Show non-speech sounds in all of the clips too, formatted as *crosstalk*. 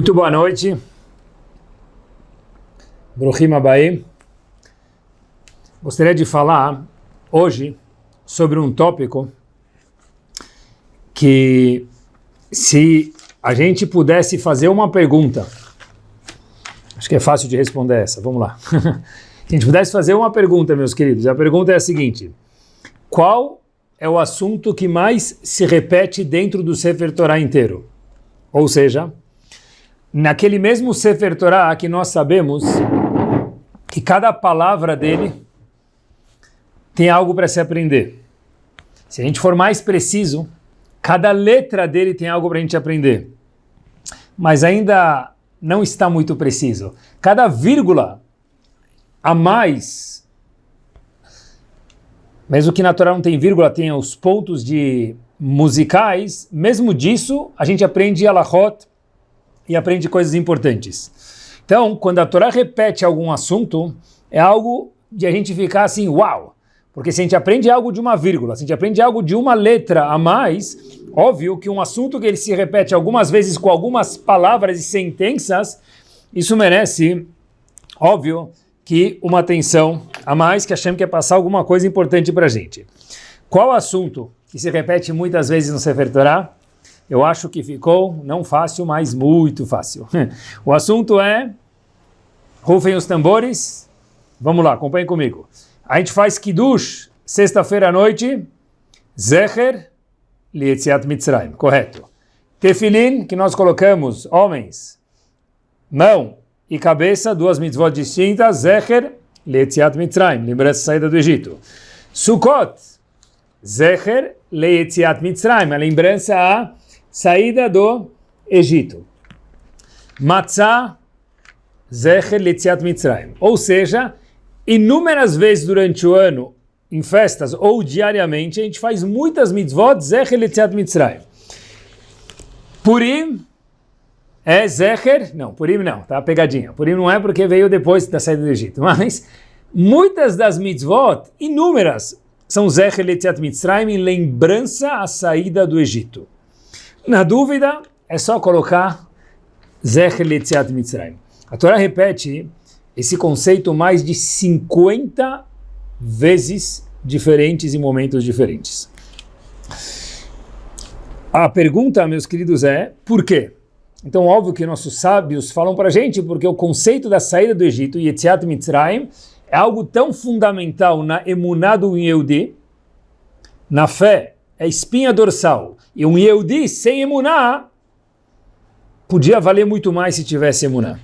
Muito boa noite. Bruhim Abaim. Gostaria de falar hoje sobre um tópico que se a gente pudesse fazer uma pergunta, acho que é fácil de responder essa, vamos lá. *laughs* se a gente pudesse fazer uma pergunta, meus queridos, a pergunta é a seguinte, qual é o assunto que mais se repete dentro do Sefer Torah inteiro? Ou seja, naquele mesmo Sefer Torah que nós sabemos que cada palavra dele tem algo para se aprender. Se a gente for mais preciso, cada letra dele tem algo para a gente aprender. Mas ainda não está muito preciso. Cada vírgula a mais, mesmo que na Torá não tem vírgula, tem os pontos de musicais, mesmo disso a gente aprende Alahot e aprende coisas importantes. Então, quando a Torá repete algum assunto, é algo de a gente ficar assim, uau! Porque se a gente aprende algo de uma vírgula, se a gente aprende algo de uma letra a mais, óbvio que um assunto que ele se repete algumas vezes com algumas palavras e sentenças, isso merece, óbvio, que uma atenção a mais, que Hashem quer passar alguma coisa importante para a gente. Qual assunto que se repete muitas vezes no Sefer Torah? Eu acho que ficou não fácil, mas muito fácil. *laughs* o assunto é, rufem os tambores, vamos lá, acompanhem comigo. A gente faz Kiddush sexta-feira à noite, Zecher Lietziat Mitzrayim, correto. Tefilin, que nós colocamos, homens, mão e cabeça, duas mitzvot distintas, Zecher Lietziat Mitzrayim, lembrança da saída do Egito. Sukkot, Zecher Lietziat Mitzrayim, a lembrança a saída do Egito. Matzah, Zecher Litziat Mitzrayim. Ou seja, inúmeras vezes durante o ano, em festas ou diariamente, a gente faz muitas mitzvot, Zecher Litziat Mitzrayim. Purim é Zecher, não, Purim não, tá pegadinha. Purim não é porque veio depois da saída do Egito, *laughs* mas muitas das mitzvot, inúmeras, são Zecher Litziat Mitzrayim em lembrança à saída do Egito. Na dúvida, é só colocar Zecher Letziat Mitzrayim. A Torá repete esse conceito mais de 50 vezes diferentes em momentos diferentes. A pergunta, meus queridos, é por quê? Então, óbvio que nossos sábios falam para a gente porque o conceito da saída do Egito, Yetziat Mitzrayim, é algo tão fundamental na emuná do Yehudi, na fé, é espinha dorsal. E um Yehudi sem emuná podia valer muito mais se tivesse emuná.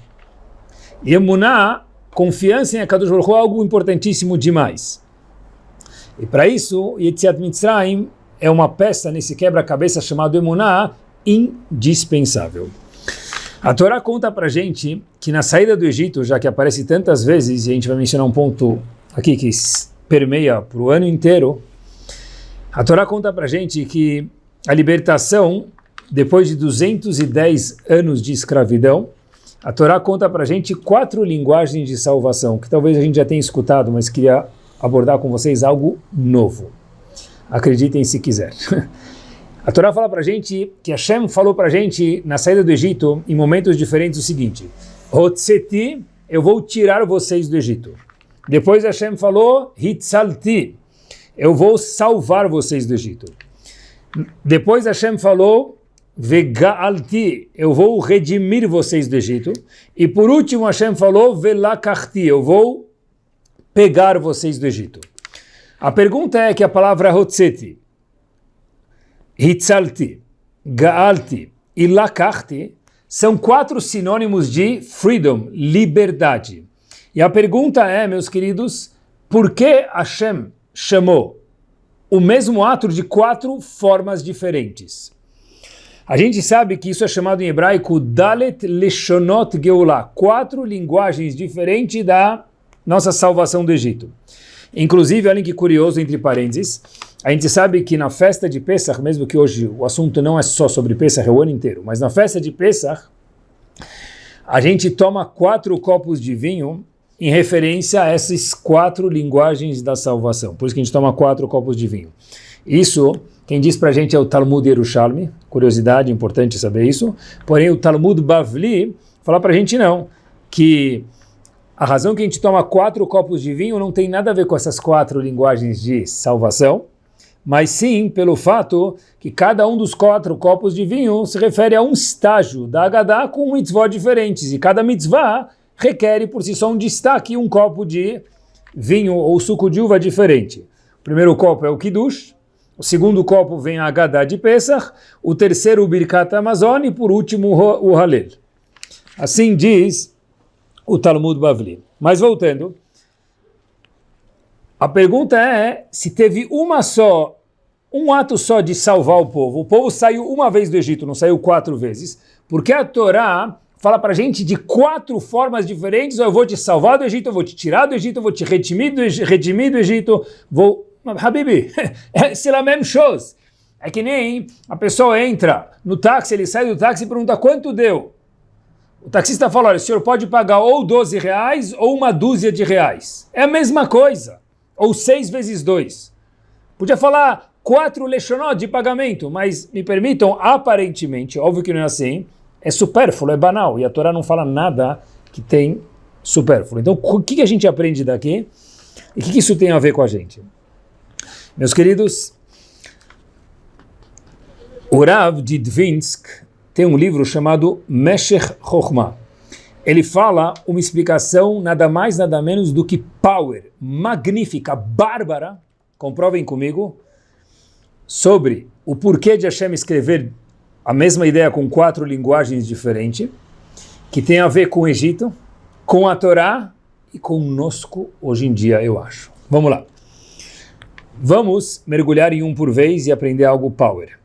E emuná, confiança em Akadosh Baruch é algo importantíssimo demais. E para isso, Yetziat Mitzrayim é uma peça nesse quebra-cabeça chamado emuná indispensável. A Torá conta para gente que na saída do Egito, já que aparece tantas vezes, e a gente vai mencionar um ponto aqui que permeia para o ano inteiro, a Torá conta para gente que a libertação, depois de 210 anos de escravidão, a Torá conta para gente quatro linguagens de salvação, que talvez a gente já tenha escutado, mas queria abordar com vocês algo novo. Acreditem se quiser. *laughs* A Torá fala para gente que Hashem falou para gente na saída do Egito, em momentos diferentes, o seguinte: Hotzeti, eu vou tirar vocês do Egito. Depois Hashem falou, Hitzalti, eu vou salvar vocês do Egito. Depois Hashem falou, Vegaalti, eu vou redimir vocês do Egito. E por último Hashem falou, Velakachti, eu vou pegar vocês do Egito. A pergunta é que a palavra Hotzeti, Hitzalti, Gaalti e Lakachti são quatro sinônimos de freedom, liberdade. E a pergunta é, meus queridos, por que Hashem chamou o mesmo ato de quatro formas diferentes. A gente sabe que isso é chamado em hebraico Dalet Leshonot Geulah, quatro linguagens diferentes da nossa salvação do Egito. Inclusive, olhem que curioso, entre parênteses, a gente sabe que na festa de Pesach, mesmo que hoje o assunto não é só sobre Pesach, é o ano inteiro, mas na festa de Pesach, a gente toma quatro copos de vinho em referência a essas quatro linguagens da salvação. Por isso que a gente toma quatro copos de vinho. Isso, quem diz para a gente é o Talmud Yerushalmi, curiosidade, importante saber isso. Porém, o Talmud Bavli fala para a gente não, que a razão que a gente toma quatro copos de vinho não tem nada a ver com essas quatro linguagens de salvação, mas sim pelo fato que cada um dos quatro copos de vinho se refere a um estágio da Haggadah com mitzvot diferentes, e cada mitzvah requer por si só um destaque, um copo de vinho ou suco de uva diferente. O primeiro copo é o Kiddush, o segundo copo vem a Haggadah de Pesach, o terceiro o Birkat Amazon e por último o Halel. Assim diz o Talmud Bavli. Mas voltando, a pergunta é se teve uma só, um ato só de salvar o povo. O povo saiu uma vez do Egito, não saiu quatro vezes. Porque a Torá fala para gente de quatro formas diferentes, eu vou te salvar do Egito, eu vou te tirar do Egito, eu vou te redimir do, redimir do Egito, vou... Habibi, *laughs* é a mesma coisa. É que nem a pessoa entra no táxi, ele sai do táxi e pergunta quanto deu. O taxista fala, olha, o senhor pode pagar ou 12 reais ou uma dúzia de reais. É a mesma coisa ou seis vezes dois. Podia falar quatro lechonot de pagamento, mas me permitam, aparentemente, óbvio que não é assim, é supérfluo, é banal, e a Torá não fala nada que tem supérfluo. Então, o que a gente aprende daqui? E o que isso tem a ver com a gente? Meus queridos, o Rav de Dvinsk tem um livro chamado Meshech Chokhmah ele fala uma explicação nada mais nada menos do que power, magnífica, bárbara, comprovem comigo, sobre o porquê de Hashem escrever a mesma ideia com quatro linguagens diferentes, que tem a ver com o Egito, com a Torá e conosco hoje em dia, eu acho. Vamos lá. Vamos mergulhar em um por vez e aprender algo power.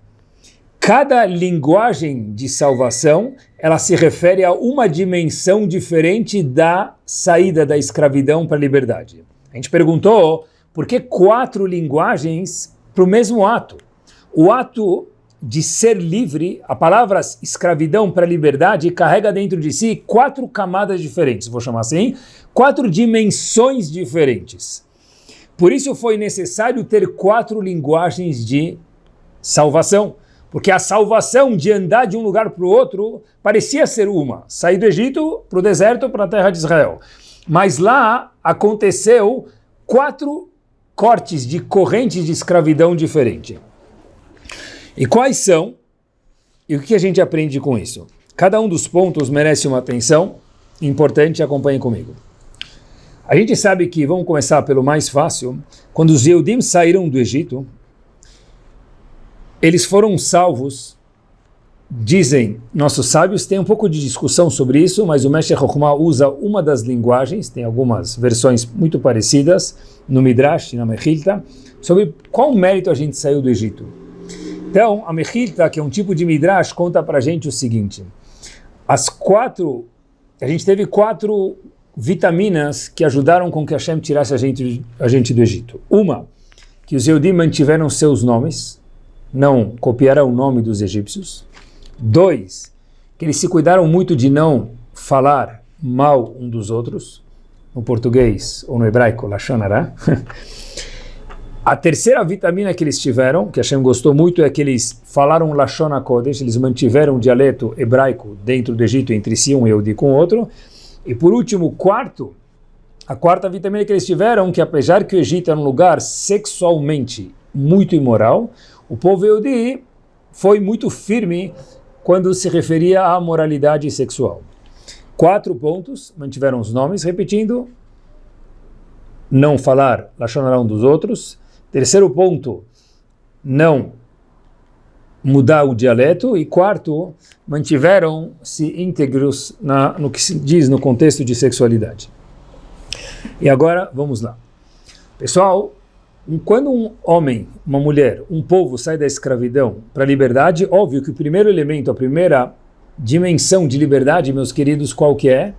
Cada linguagem de salvação, ela se refere a uma dimensão diferente da saída da escravidão para a liberdade. A gente perguntou por que quatro linguagens para o mesmo ato. O ato de ser livre, a palavra escravidão para liberdade carrega dentro de si quatro camadas diferentes, vou chamar assim, quatro dimensões diferentes. Por isso foi necessário ter quatro linguagens de salvação. Porque a salvação de andar de um lugar para o outro parecia ser uma. Sair do Egito para o deserto, para a terra de Israel. Mas lá aconteceu quatro cortes de correntes de escravidão diferente. E quais são? E o que a gente aprende com isso? Cada um dos pontos merece uma atenção importante, acompanhe comigo. A gente sabe que, vamos começar pelo mais fácil, quando os Yehudim saíram do Egito, eles foram salvos, dizem nossos sábios, tem um pouco de discussão sobre isso, mas o Mestre Chokhmah usa uma das linguagens, tem algumas versões muito parecidas, no Midrash na Mechilta, sobre qual mérito a gente saiu do Egito. Então, a Mechilta, que é um tipo de Midrash, conta para a gente o seguinte, as quatro, a gente teve quatro vitaminas que ajudaram com que Hashem tirasse a gente, a gente do Egito. Uma, que os Eudim mantiveram seus nomes, não copiarão o nome dos egípcios. Dois, que eles se cuidaram muito de não falar mal um dos outros, no português ou no hebraico, Lashonara. *laughs* A terceira vitamina que eles tiveram, que Hashem gostou muito, é que eles falaram Lashon HaKodesh, eles mantiveram o dialeto hebraico dentro do Egito entre si, um Yehudi com o outro. E por último, quarto, a quarta vitamina que eles tiveram, que apesar que o Egito era um lugar sexualmente muito imoral, o povo Yehudi foi muito firme quando se referia à moralidade sexual. Quatro pontos, mantiveram os nomes, repetindo, não falar Lashonará um dos outros. Terceiro ponto, não mudar o dialeto. E quarto, mantiveram-se íntegros na, no que se diz no contexto de sexualidade. E agora, vamos lá. Pessoal, quando um homem, uma mulher, um povo sai da escravidão para a liberdade, óbvio que o primeiro elemento, a primeira dimensão de liberdade, meus queridos, qual que é?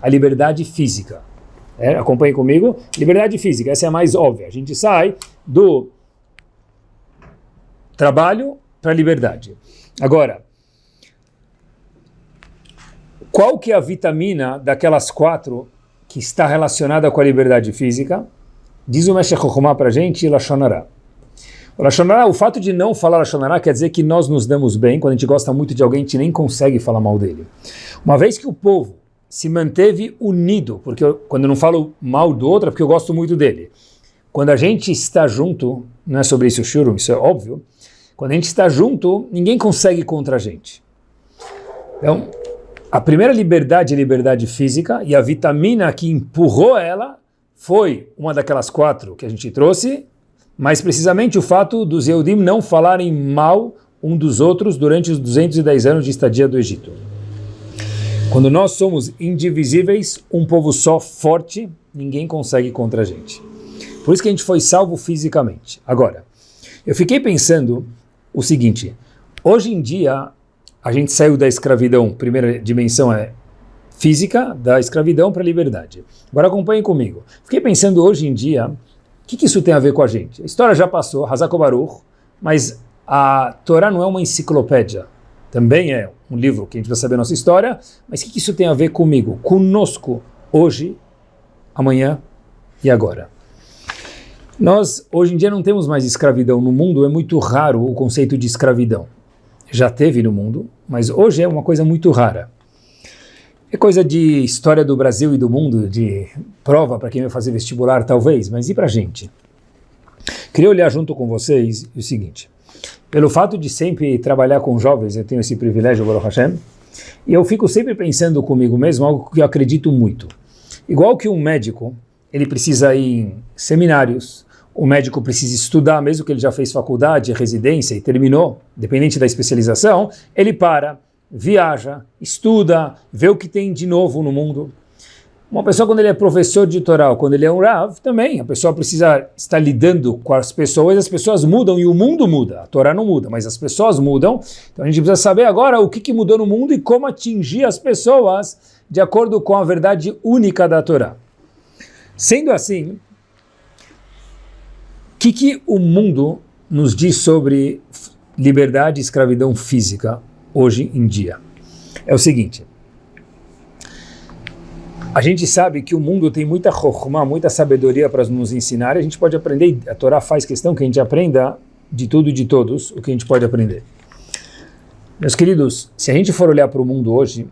A liberdade física. É, acompanhe comigo. Liberdade física, essa é a mais óbvia. A gente sai do trabalho para a liberdade. Agora, qual que é a vitamina daquelas quatro que está relacionada com a liberdade física? Diz o Meshech Chokhmah para a gente, Lashonará. O Lashonara, o fato de não falar Lashonara quer dizer que nós nos damos bem, quando a gente gosta muito de alguém, a gente nem consegue falar mal dele. Uma vez que o povo se manteve unido, porque eu, quando eu não falo mal do outro é porque eu gosto muito dele. Quando a gente está junto, não é sobre isso o shurum, isso é óbvio, quando a gente está junto, ninguém consegue contra a gente. Então, a primeira liberdade é liberdade física, e a vitamina que empurrou ela foi uma daquelas quatro que a gente trouxe, mais precisamente o fato dos Eudim não falarem mal um dos outros durante os 210 anos de estadia do Egito. Quando nós somos indivisíveis, um povo só, forte, ninguém consegue contra a gente. Por isso que a gente foi salvo fisicamente. Agora, eu fiquei pensando o seguinte, hoje em dia a gente saiu da escravidão, primeira dimensão é física da escravidão para a liberdade. Agora acompanhem comigo. Fiquei pensando hoje em dia, o que, que, isso tem a ver com a gente? A história já passou, Hazako Baruch, mas a Torá não é uma enciclopédia. Também é um livro que a gente vai saber a nossa história, mas o que, que isso tem a ver comigo, conosco, hoje, amanhã e agora? Nós, hoje em dia, não temos mais escravidão no mundo, é muito raro o conceito de escravidão. Já teve no mundo, mas hoje é uma coisa muito rara. É coisa de história do Brasil e do mundo, de prova para quem vai fazer vestibular, talvez, mas e para a gente? Queria olhar junto com vocês o seguinte. Pelo fato de sempre trabalhar com jovens, eu tenho esse privilégio, Baruch Hashem, e eu fico sempre pensando comigo mesmo algo que eu acredito muito. Igual que um médico, ele precisa ir em seminários, o médico precisa estudar, mesmo que ele já fez faculdade, residência e terminou, dependente da especialização, ele para, viaja, estuda, vê o que tem de novo no mundo. Uma pessoa, quando ele é professor de Torá, quando ele é um Rav, também, a pessoa precisa estar lidando com as pessoas, as pessoas mudam e o mundo muda. A Torá não muda, mas as pessoas mudam. Então a gente precisa saber agora o que, que mudou no mundo e como atingir as pessoas de acordo com a verdade única da Torá. Sendo assim, que, que o mundo nos diz sobre liberdade e escravidão física hoje em dia. É o seguinte, a gente sabe que o mundo tem muita chokhmah, muita sabedoria para nos ensinar, a gente pode aprender, a Torá faz questão que a gente aprenda de tudo e de todos o que a gente pode aprender. Meus queridos, se a gente for olhar para o mundo hoje,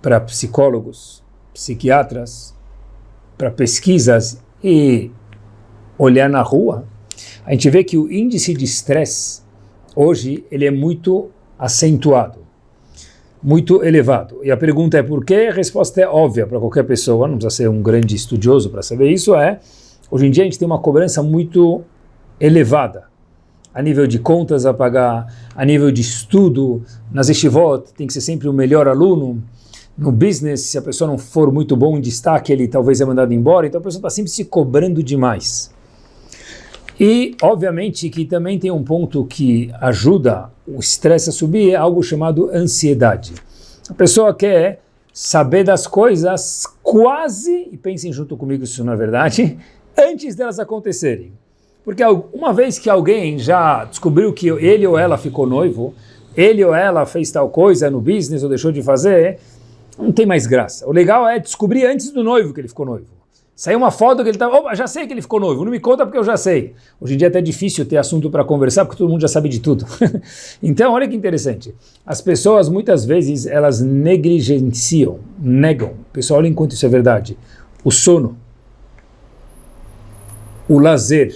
para psicólogos, psiquiatras, para pesquisas e olhar na rua, a gente vê que o índice de estresse hoje ele é muito acentuado, muito elevado. E a pergunta é por quê? A resposta é óbvia para qualquer pessoa, não precisa ser um grande estudioso para saber isso, é hoje em dia a gente tem uma cobrança muito elevada, a nível de contas a pagar, a nível de estudo, nas estivot tem que ser sempre o melhor aluno, no business, se a pessoa não for muito bom em destaque, ele talvez é mandado embora, então a pessoa está sempre se cobrando demais. E, obviamente, que também tem um ponto que ajuda o estresse a subir, é algo chamado ansiedade. A pessoa quer saber das coisas quase, e pensem junto comigo se isso não é verdade, *laughs* antes delas acontecerem. Porque uma vez que alguém já descobriu que ele ou ela ficou noivo, ele ou ela fez tal coisa no business ou deixou de fazer, não tem mais graça. O legal é descobrir antes do noivo que ele ficou noivo. Saiu uma foto que ele estava, opa, já sei que ele ficou noivo, não me conta porque eu já sei. Hoje em dia é até difícil ter assunto para conversar porque todo mundo já sabe de tudo. *laughs* então, olha que interessante. As pessoas muitas vezes elas negligenciam, negam. Pessoal, olha enquanto isso é verdade. O sono, o lazer,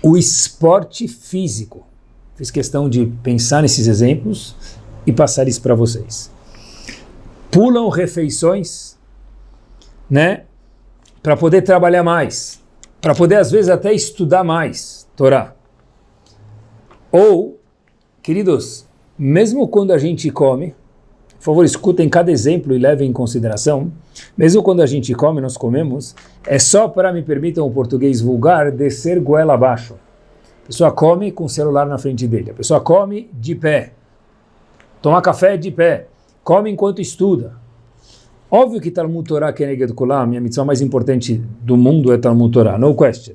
o esporte físico. Fiz questão de pensar nesses exemplos e passar isso para vocês. Pulam refeições né, para poder trabalhar mais, para poder às vezes até estudar mais Torá. Ou, queridos, mesmo quando a gente come, por favor, escutem cada exemplo e levem em consideração, mesmo quando a gente come, nós comemos, é só para, me permitam o português vulgar, descer goela abaixo. A pessoa come com o celular na frente dele, a pessoa come de pé, toma café de pé, come enquanto estuda, Óbvio que Talmud Torah Keneged Kulam, a minha missão mais importante do mundo é Talmud Torah, no question.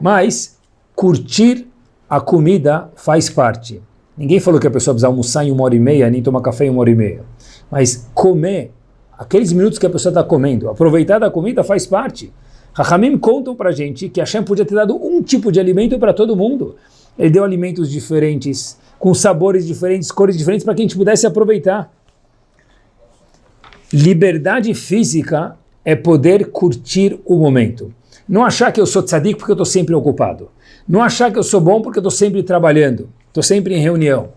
Mas curtir a comida faz parte. Ninguém falou que a pessoa precisa almoçar em uma hora e meia, nem tomar café em uma hora e meia. Mas comer, aqueles minutos que a pessoa está comendo, aproveitar da comida faz parte. Rahamim contam para gente que Hashem podia ter dado um tipo de alimento para todo mundo. Ele deu alimentos diferentes, com sabores diferentes, cores diferentes, para que a gente pudesse aproveitar. Liberdade física é poder curtir o momento. Não achar que eu sou tzadik porque eu estou sempre ocupado. Não achar que eu sou bom porque eu estou sempre trabalhando, estou sempre em reunião.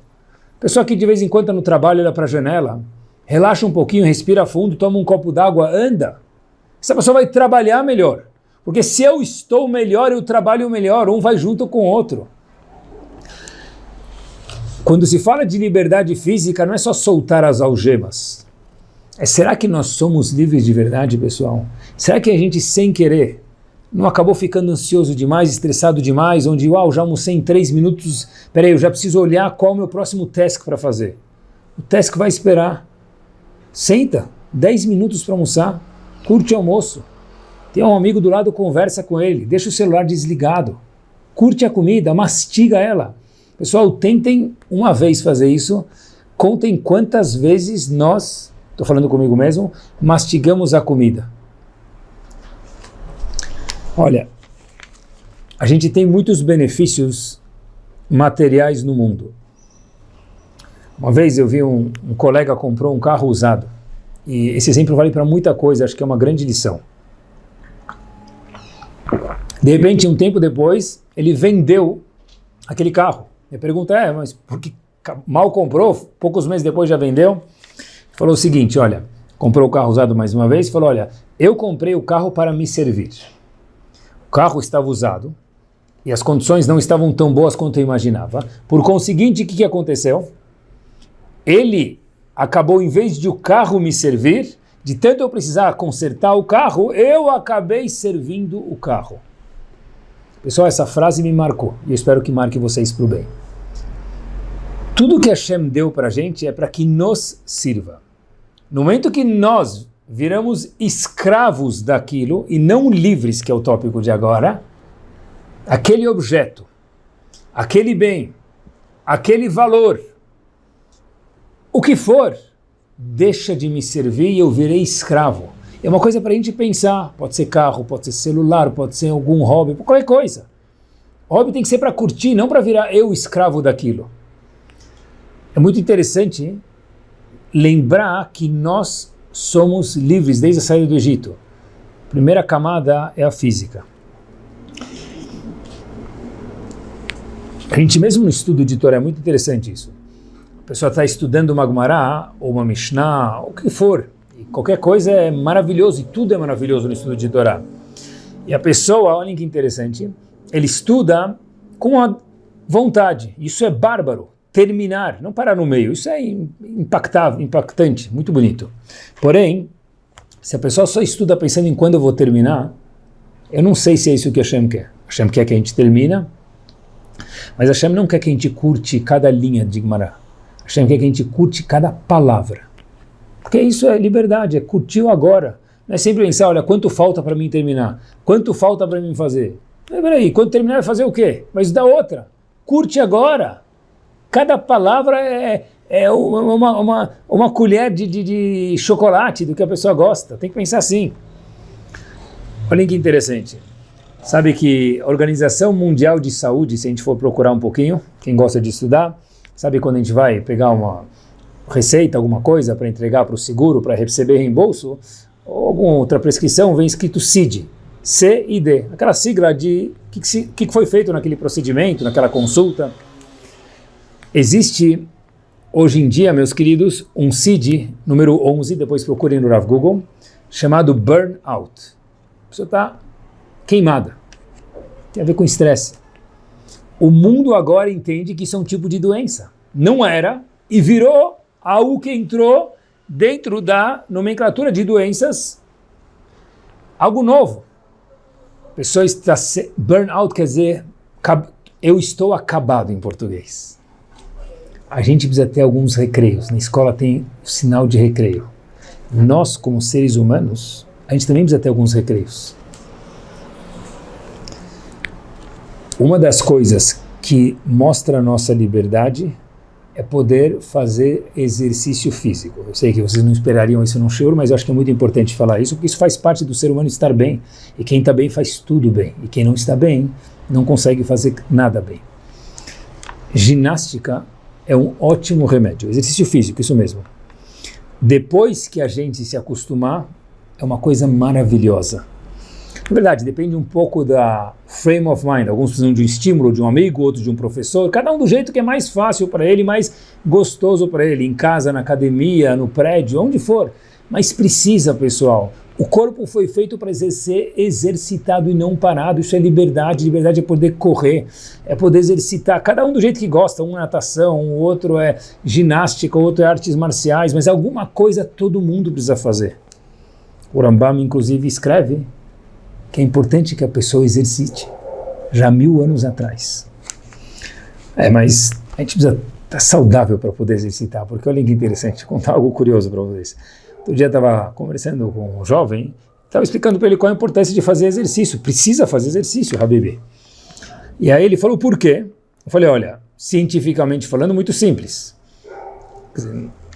Pessoa que de vez em quando está no trabalho, olha para a janela, relaxa um pouquinho, respira fundo, toma um copo d'água, anda. Essa pessoa vai trabalhar melhor. Porque se eu estou melhor, eu trabalho melhor, um vai junto com o outro. Quando se fala de liberdade física, não é só soltar as algemas. É será que nós somos livres de verdade, pessoal? Será que a gente, sem querer, não acabou ficando ansioso demais, estressado demais, onde, uau, já almocei em três minutos, peraí, eu já preciso olhar qual é o meu próximo task para fazer. O task vai esperar. Senta, dez minutos para almoçar, curte o almoço. Tem um amigo do lado, conversa com ele, deixa o celular desligado, curte a comida, mastiga ela. Pessoal, tentem uma vez fazer isso, contem quantas vezes nós, estou falando comigo mesmo, mastigamos a comida. Olha, a gente tem muitos benefícios materiais no mundo. Uma vez eu vi um, um colega comprou um carro usado, e esse exemplo vale para muita coisa, acho que é uma grande lição. De repente, um tempo depois, ele vendeu aquele carro. E a pergunta é, mas por que mal comprou, poucos meses depois já vendeu? Falou o seguinte, olha, comprou o carro usado mais uma vez, falou, olha, eu comprei o carro para me servir. O carro estava usado e as condições não estavam tão boas quanto eu imaginava. Por conseguinte, o que, que aconteceu? Ele acabou, em vez de o carro me servir, de tanto eu precisar consertar o carro, eu acabei servindo o carro. Pessoal, essa frase me marcou e eu espero que marque vocês para o bem. Tudo que Hashem deu para a gente é para que nos sirva. No momento que nós viramos escravos daquilo e não livres, que é o tópico de agora, aquele objeto, aquele bem, aquele valor, o que for, deixa de me servir e eu virei escravo. É uma coisa para a gente pensar. Pode ser carro, pode ser celular, pode ser algum hobby, qualquer coisa. O hobby tem que ser para curtir, não para virar eu escravo daquilo. É muito interessante lembrar que nós somos livres desde a saída do Egito. A primeira camada é a física. A gente mesmo no estudo de Torá é muito interessante isso. A pessoa está estudando uma Gemara ou uma Mishnah, o que for, Qualquer coisa é maravilhoso e tudo é maravilhoso no estudo de Torá. E a pessoa, olhem que interessante, ele estuda com a vontade. Isso é bárbaro. Terminar, não parar no meio. Isso é impactável, impactante, muito bonito. Porém, se a pessoa só estuda pensando em quando eu vou terminar, eu não sei se é isso que Hashem quer. Hashem quer que a gente termina, mas Hashem não quer que a gente curte cada linha de Gemara. Hashem quer que a gente curte cada palavra. Porque isso é liberdade, é curtir o agora. Não é sempre pensar, olha, quanto falta para mim terminar? Quanto falta para mim fazer? Mas peraí, quando terminar vai fazer o quê? Mas dá outra. Curte agora. Cada palavra é, é uma, uma, uma colher de, de, de chocolate do que a pessoa gosta. Tem que pensar assim. Olha que interessante. Sabe que a Organização Mundial de Saúde, se a gente for procurar um pouquinho, quem gosta de estudar, sabe quando a gente vai pegar uma, receita, alguma coisa para entregar para o seguro, para receber reembolso, ou alguma outra prescrição, vem escrito CID, C e D, aquela sigla de o que, que, foi feito naquele procedimento, naquela consulta. Existe, hoje em dia, meus queridos, um CID, número 11, depois procurem no Rav Google, chamado burnout. A pessoa está queimada. Tem a ver com estresse. O mundo agora entende que isso é um tipo de doença. Não era e virou algo que entrou dentro da nomenclatura de doenças, algo novo. A pessoa está burnout quer dizer eu estou acabado em português. A gente precisa ter alguns recreios. Na escola tem o sinal de recreio. Nós, como seres humanos, a gente também precisa ter alguns recreios. Uma das coisas que mostra a nossa liberdade é poder fazer exercício físico. Eu sei que vocês não esperariam isso no show, mas eu acho que é muito importante falar isso, porque isso faz parte do ser humano estar bem. E quem está bem faz tudo bem. E quem não está bem não consegue fazer nada bem. Ginástica é um ótimo remédio. Exercício físico, isso mesmo. Depois que a gente se acostumar, é uma coisa maravilhosa. Na verdade, depende um pouco da frame of mind. Alguns precisam de um estímulo de um amigo, outros de um professor. Cada um do jeito que é mais fácil para ele, mais gostoso para ele, em casa, na academia, no prédio, onde for. Mas precisa, pessoal. O corpo foi feito para ser exercitado e não parado. Isso é liberdade. Liberdade é poder correr, é poder exercitar. Cada um do jeito que gosta. Um é natação, o outro é ginástica, o outro é artes marciais. Mas alguma coisa todo mundo precisa fazer. O Rambam, inclusive, escreve que é importante que a pessoa exercite, já mil anos atrás. É, mas a gente precisa estar saudável para poder exercitar, porque olha que interessante, vou contar algo curioso para vocês. Outro dia estava conversando com um jovem, estava explicando para ele qual a importância de fazer exercício. Precisa fazer exercício, Habibi. E aí ele falou por quê? Eu falei, olha, cientificamente falando, muito simples.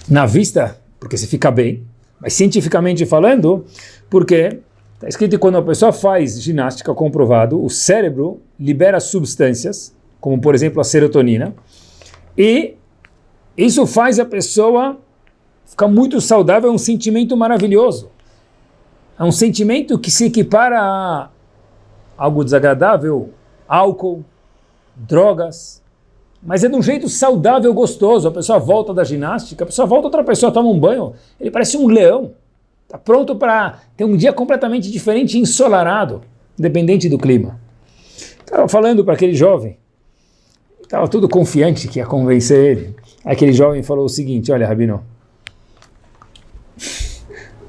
Na vista, porque você fica bem, mas cientificamente falando, porque Está escrito que quando a pessoa faz ginástica comprovado, o cérebro libera substâncias, como por exemplo a serotonina, e isso faz a pessoa ficar muito saudável, é um sentimento maravilhoso. É um sentimento que se equipara a algo desagradável, álcool, drogas, mas é de um jeito saudável, gostoso. A pessoa volta da ginástica, a pessoa volta, outra pessoa toma um banho, ele parece um leão. Está pronto para ter um dia completamente diferente, ensolarado, independente do clima. Estava falando para aquele jovem, estava tudo confiante que ia convencer ele. Aquele jovem falou o seguinte, olha, Rabino,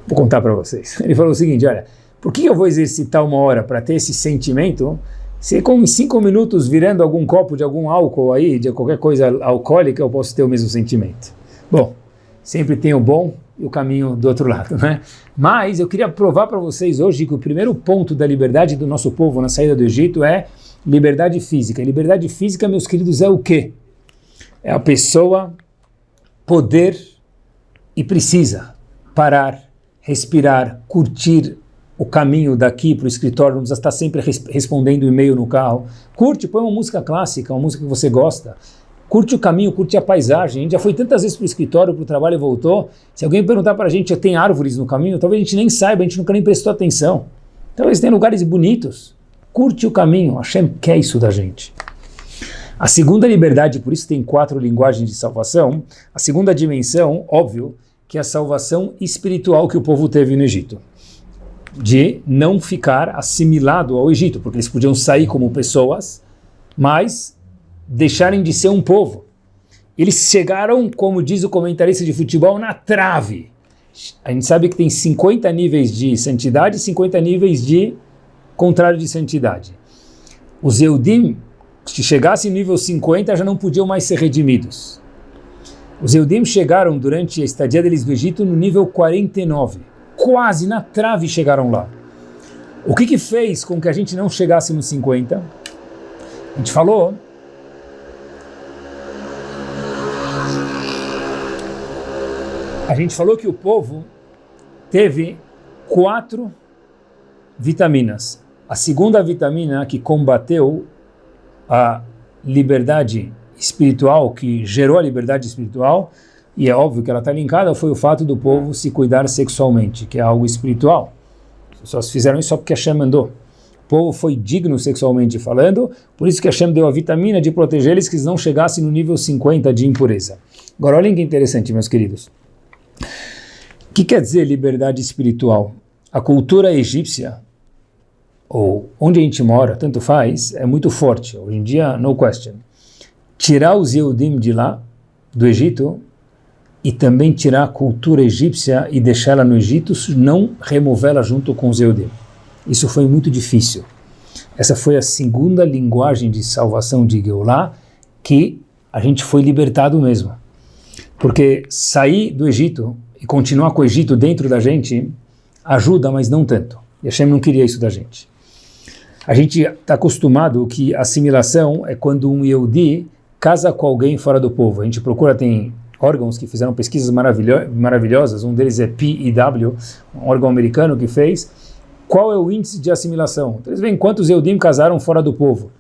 vou contar para vocês. Ele falou o seguinte, olha, por que eu vou exercitar uma hora para ter esse sentimento se com cinco minutos virando algum copo de algum álcool aí, de qualquer coisa alcoólica, eu posso ter o mesmo sentimento? Bom, sempre tem o bom e o caminho do outro lado, né? Mas eu queria provar para vocês hoje que o primeiro ponto da liberdade do nosso povo na saída do Egito é liberdade física. liberdade física, meus queridos, é o quê? É a pessoa poder e precisa parar, respirar, curtir o caminho daqui para o escritório, não precisa estar sempre respondendo e-mail no carro. Curte, põe uma música clássica, uma música que você gosta curte o caminho, curte a paisagem. A gente já foi tantas vezes para o escritório, para o trabalho e voltou. Se alguém perguntar para a gente, tem árvores no caminho? Talvez a gente nem saiba, a gente nunca nem prestou atenção. Talvez tenha lugares bonitos. Curte o caminho. Hashem quer isso da gente. A segunda liberdade, por isso tem quatro linguagens de salvação. A segunda dimensão, óbvio, que é a salvação espiritual que o povo teve no Egito. De não ficar assimilado ao Egito, porque eles podiam sair como pessoas, mas deixarem de ser um povo. Eles chegaram, como diz o comentarista de futebol, na trave. A gente sabe que tem 50 níveis de santidade e 50 níveis de contrário de santidade. Os Eudim, se chegassem no nível 50, já não podiam mais ser redimidos. Os Eudim chegaram durante a estadia deles no Egito no nível 49. Quase na trave chegaram lá. O que, que fez com que a gente não chegasse no 50? A gente falou A gente falou que o povo teve quatro vitaminas. A segunda vitamina que combateu a liberdade espiritual, que gerou a liberdade espiritual, e é óbvio que ela está linkada, foi o fato do povo se cuidar sexualmente, que é algo espiritual. As pessoas fizeram isso só porque Hashem mandou. O povo foi digno sexualmente falando, por isso que Hashem deu a vitamina de proteger eles que eles não chegassem no nível 50 de impureza. Agora olhem que interessante, meus queridos. O que quer dizer liberdade espiritual? A cultura egípcia, ou onde a gente mora, tanto faz, é muito forte. Hoje em dia, no question. Tirar os Yehudim de lá, do Egito, e também tirar a cultura egípcia e deixá-la no Egito, não removê-la junto com os Yehudim. Isso foi muito difícil. Essa foi a segunda linguagem de salvação de Geulah que a gente foi libertado mesmo. Porque sair do Egito e continuar com o Egito dentro da gente ajuda, mas não tanto. E Hashem não queria isso da gente. A gente está acostumado que assimilação é quando um Yehudi casa com alguém fora do povo. A gente procura, tem órgãos que fizeram pesquisas maravilho maravilhosas, um deles é PEW, um órgão americano que fez. Qual é o índice de assimilação? Então, eles veem quantos Eudim casaram fora do povo.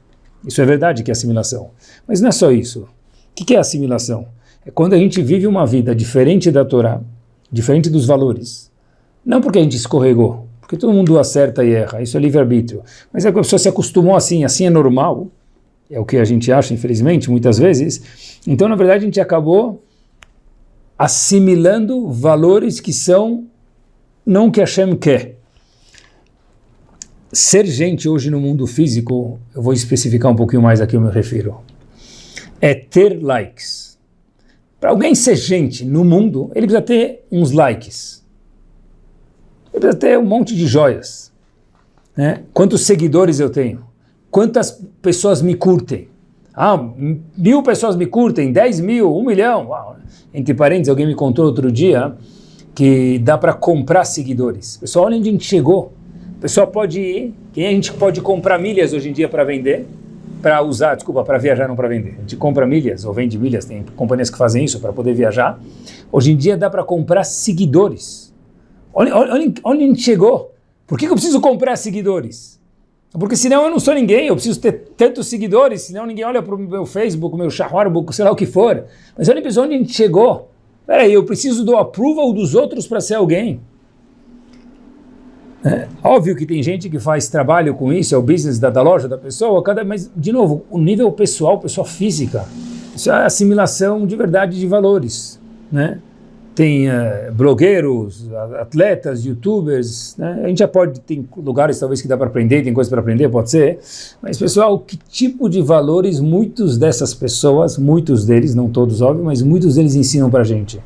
Isso é verdade que é assimilação. Mas não é só isso. O que é assimilação? É quando a gente vive uma vida diferente da Torá, diferente dos valores. Não porque a gente escorregou, porque todo mundo acerta e erra, isso é livre-arbítrio. Mas é que a pessoa se acostumou assim, assim é normal, é o que a gente acha, infelizmente, muitas vezes. Então, na verdade, a gente acabou assimilando valores que são não o que Hashem quer. Ser gente hoje no mundo físico, eu vou especificar um pouquinho mais aqui eu me refiro, é ter likes. Para alguém ser gente no mundo, ele precisa ter uns likes. Ele precisa ter um monte de joias. Né? Quantos seguidores eu tenho? Quantas pessoas me curtem? Ah, mil pessoas me curtem, dez mil, um milhão. Uau. Entre parênteses, alguém me contou outro dia que dá para comprar seguidores. Pessoal, olha onde a gente chegou. Pessoal pode ir, quem a gente pode comprar milhas hoje em dia para vender, para usar, desculpa, para viajar, não para vender. A gente compra milhas ou vende milhas, tem companhias que fazem isso para poder viajar. Hoje em dia dá para comprar seguidores. Olha, olha, olha onde a gente chegou. Por que, que eu preciso comprar seguidores? Porque senão eu não sou ninguém, eu preciso ter tantos seguidores, senão ninguém olha para o meu Facebook, meu Shawarbook, sei lá o que for. Mas olha para onde a gente chegou. Peraí, eu preciso do approval dos outros para ser alguém. É, óbvio que tem gente que faz trabalho com isso, é o business da, da loja da pessoa, cada, mas, de novo, o nível pessoal, pessoa física, isso é assimilação de verdade de valores. Né? Tem uh, blogueiros, atletas, youtubers, né? a gente já pode, tem lugares talvez que dá para aprender, tem coisas para aprender, pode ser, mas pessoal, que tipo de valores muitos dessas pessoas, muitos deles, não todos óbvio, mas muitos deles ensinam para a gente.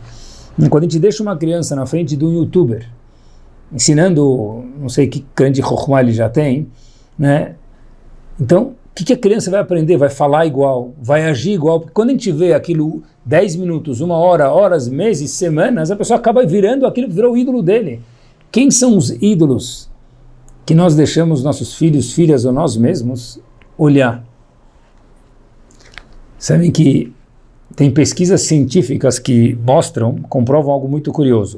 Quando a gente deixa uma criança na frente de um youtuber, ensinando, não sei que grande chokhmah ele já tem, né? Então, o que, que, a criança vai aprender? Vai falar igual, vai agir igual. Porque quando a gente vê aquilo 10 minutos, uma hora, horas, meses, semanas, a pessoa acaba virando aquilo que virou o ídolo dele. Quem são os ídolos que nós deixamos nossos filhos, filhas ou nós mesmos olhar? Sabem que tem pesquisas científicas que mostram, comprovam algo muito curioso,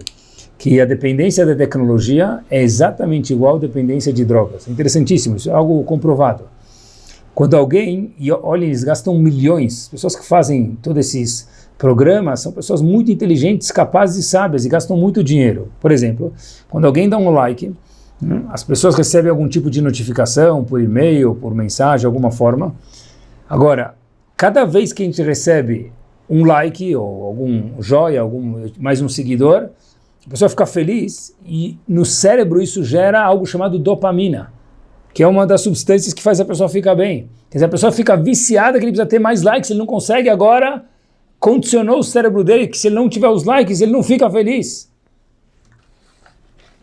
que a dependência da tecnologia é exatamente igual à dependência de drogas. Interessantíssimo, isso é algo comprovado. Quando alguém, e olha, eles gastam milhões, pessoas que fazem todos esses programas são pessoas muito inteligentes, capazes e sábias e gastam muito dinheiro. Por exemplo, quando alguém dá um like, né, as pessoas recebem algum tipo de notificação por e-mail, por mensagem, alguma forma. Agora, cada vez que a gente recebe um like ou algum joia, algum mais um seguidor, a pessoa fica feliz e no cérebro isso gera algo chamado dopamina que é uma das substâncias que faz a pessoa ficar bem. Quer dizer, a pessoa fica viciada que ele precisa ter mais likes, ele não consegue agora, condicionou o cérebro dele que se ele não tiver os likes, ele não fica feliz.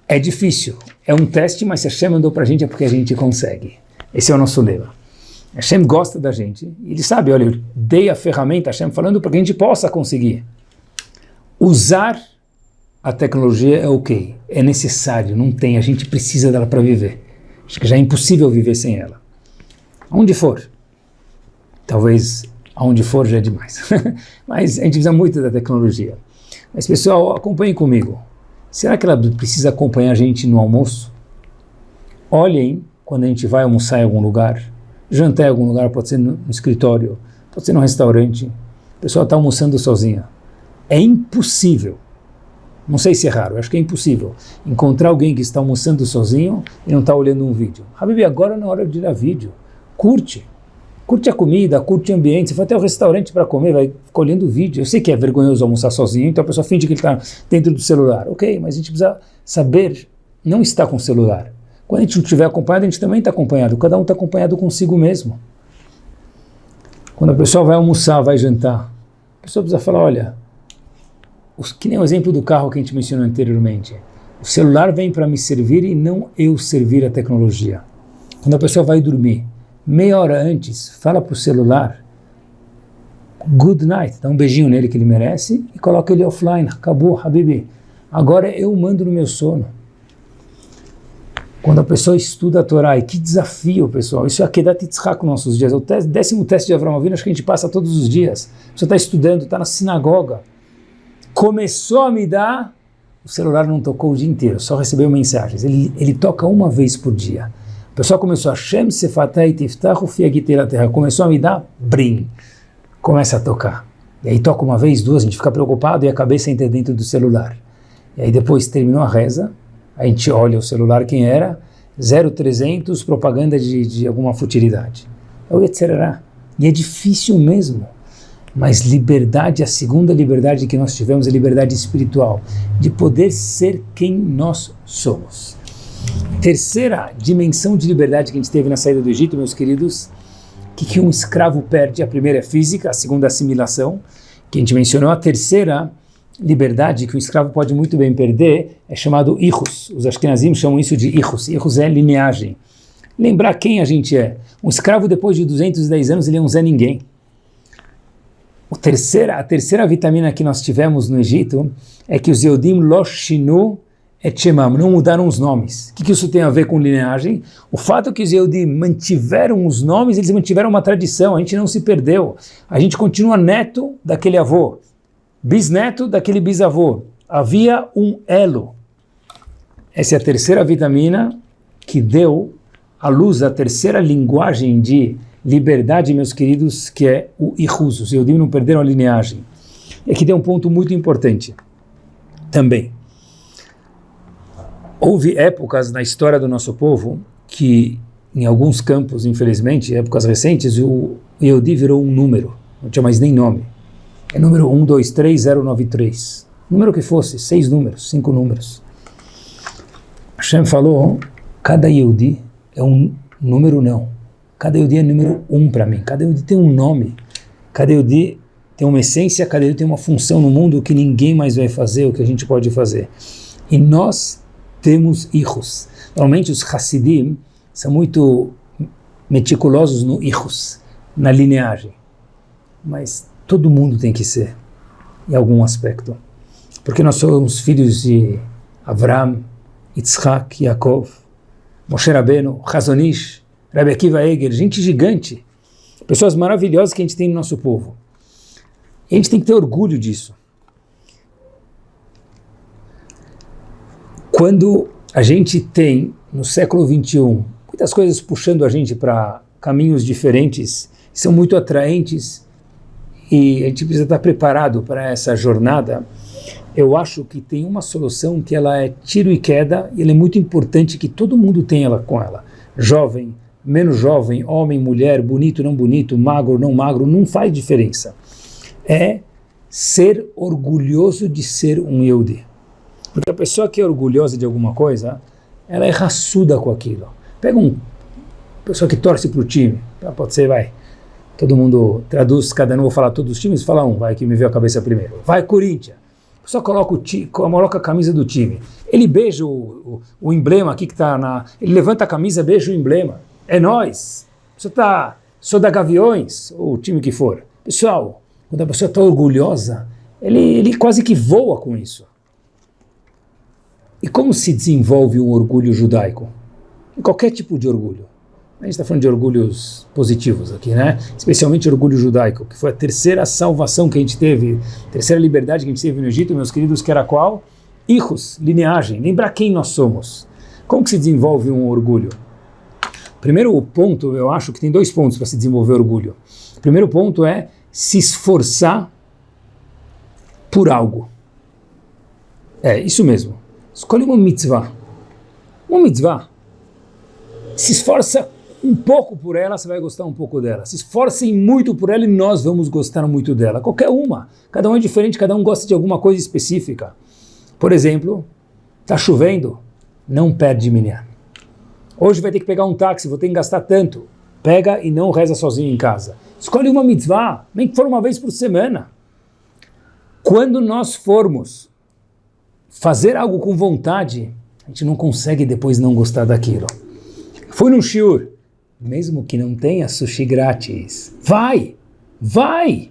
É difícil, é um teste, mas se Hashem mandou para a gente é porque a gente consegue. Esse é o nosso lema. Hashem gosta da gente, ele sabe, olha, eu dei a ferramenta, Hashem falando para que a gente possa conseguir. Usar a tecnologia é ok, é necessário, não tem, a gente precisa dela para viver. Acho que já é impossível viver sem ela. Onde for. Talvez aonde for já é demais. *laughs* Mas a gente precisa muito da tecnologia. Mas pessoal, acompanhem comigo. Será que ela precisa acompanhar a gente no almoço? Olhem quando a gente vai almoçar em algum lugar, jantar em algum lugar, pode ser no escritório, pode ser no restaurante, a pessoa está almoçando sozinha. É impossível não sei se é raro, acho que é impossível encontrar alguém que está almoçando sozinho e não está olhando um vídeo. Habib, agora não é hora de ir a vídeo. Curte. Curte a comida, curte o ambiente. Você vai até o restaurante para comer, vai ficar olhando o vídeo. Eu sei que é vergonhoso almoçar sozinho, então a pessoa finge que ele está dentro do celular. Ok, mas a gente precisa saber não estar com o celular. Quando a gente não estiver acompanhado, a gente também está acompanhado. Cada um está acompanhado consigo mesmo. Quando a pessoa vai almoçar, vai jantar, a pessoa precisa falar, olha, que nem o exemplo do carro que a gente mencionou anteriormente. O celular vem para me servir e não eu servir a tecnologia. Quando a pessoa vai dormir, meia hora antes, fala para o celular, good night, dá um beijinho nele que ele merece e coloca ele offline. Acabou, Habibi. Agora eu mando no meu sono. Quando a pessoa estuda a Torá, e que desafio, pessoal. Isso é Akedat Yitzhak nos nossos dias. É o décimo teste de Avram Avinu, acho que a gente passa todos os dias. Você está estudando, está na sinagoga. Começou a me dar, o celular não tocou o dia inteiro, só recebeu mensagens. Ele, ele toca uma vez por dia. O pessoal começou a Shem Sefatai Tiftachu Terra. Começou a me dar, brim. Começa a tocar. E aí toca uma vez, duas, a gente fica preocupado e a cabeça entra dentro do celular. E aí depois terminou a reza, a gente olha o celular, quem era? 0300, propaganda de, de alguma futilidade. É o Yetzerará. E é difícil mesmo. Mas liberdade, a segunda liberdade que nós tivemos é liberdade espiritual, de poder ser quem nós somos. Terceira dimensão de liberdade que a gente teve na saída do Egito, meus queridos, que, que um escravo perde? A primeira é física, a segunda é assimilação, que a gente mencionou. A terceira liberdade que o escravo pode muito bem perder é chamado irus. Os ashkenazim chamam isso de irus. Irus é lineagem. Lembrar quem a gente é. Um escravo, depois de 210 anos, ele é um Zé Ninguém. Terceira, a terceira vitamina que nós tivemos no Egito é que os Yodim Loshinu Etchemam, não mudaram os nomes. O que, que, isso tem a ver com lineagem? O fato que os Yehudi mantiveram os nomes, eles mantiveram uma tradição, a gente não se perdeu. A gente continua neto daquele avô, bisneto daquele bisavô. Havia um elo. Essa é a terceira vitamina que deu à luz a terceira linguagem de liberdade, meus queridos, que é o Ihus. Os Yehudim não perderam a lineagem. E aqui tem um ponto muito importante também. Houve épocas na história do nosso povo que, em alguns campos, infelizmente, épocas recentes, o Yehudi virou um número, não tinha mais nem nome. É número 123093. Número que fosse, seis números, cinco números. Hashem falou, cada Yehudi é um número não. Cada é número um para mim. Cada tem um nome. Cada tem uma essência, cada tem uma função no mundo que ninguém mais vai fazer, o que a gente pode fazer. E nós temos hijos. Normalmente os Hassidim são muito meticulosos no hijos, na lineagem. Mas todo mundo tem que ser, em algum aspecto. Porque nós somos filhos de Avram, Yitzhak, Yaakov, Moshe Rabbeinu, Hazonish, Rabbi Akiva Eger, gente gigante, pessoas maravilhosas que a gente tem no nosso povo. E a gente tem que ter orgulho disso. Quando a gente tem, no século XXI, muitas coisas puxando a gente para caminhos diferentes, são muito atraentes, e a gente precisa estar preparado para essa jornada, eu acho que tem uma solução que ela é tiro e queda, e ela é muito importante que todo mundo tenha ela com ela. Jovem, menos jovem, homem, mulher, bonito, não bonito, magro, não magro, não faz diferença. É ser orgulhoso de ser um Yehudi. Porque a pessoa que é orgulhosa de alguma coisa, ela é raçuda com aquilo. Pega um pessoa que torce para o time, tá, pode ser, vai, todo mundo traduz, cada um vou falar todos os times, fala um, vai, que me veio a cabeça primeiro. Vai, Corinthians. Pessoa coloca, o ti, coloca a camisa do time. Ele beija o, o, o emblema aqui que está na... Ele levanta a camisa, beija o emblema. É nós. Você está... Sou da Gaviões, ou o time que for. Pessoal, quando a pessoa está orgulhosa, ele, ele quase que voa com isso. E como se desenvolve um orgulho judaico? Em qualquer tipo de orgulho. A gente está falando de orgulhos positivos aqui, né? Especialmente orgulho judaico, que foi a terceira salvação que a gente teve, terceira liberdade que a gente teve no Egito, meus queridos, que era qual? Hijos, lineagem, lembrar quem nós somos. Como que se desenvolve um orgulho? Primeiro ponto, eu acho que tem dois pontos para se desenvolver orgulho. Primeiro ponto é se esforçar por algo. É, isso mesmo. Escolhe uma mitzvah. Uma mitzvah. Se esforça um pouco por ela, você vai gostar um pouco dela. Se esforcem muito por ela e nós vamos gostar muito dela. Qualquer uma. Cada um é diferente, cada um gosta de alguma coisa específica. Por exemplo, está chovendo, não perde minha. Hoje vai ter que pegar um táxi, vou ter que gastar tanto. Pega e não reza sozinho em casa. Escolhe uma mitzvah, nem que for uma vez por semana. Quando nós formos fazer algo com vontade, a gente não consegue depois não gostar daquilo. Fui num shiur, mesmo que não tenha sushi grátis, vai, vai!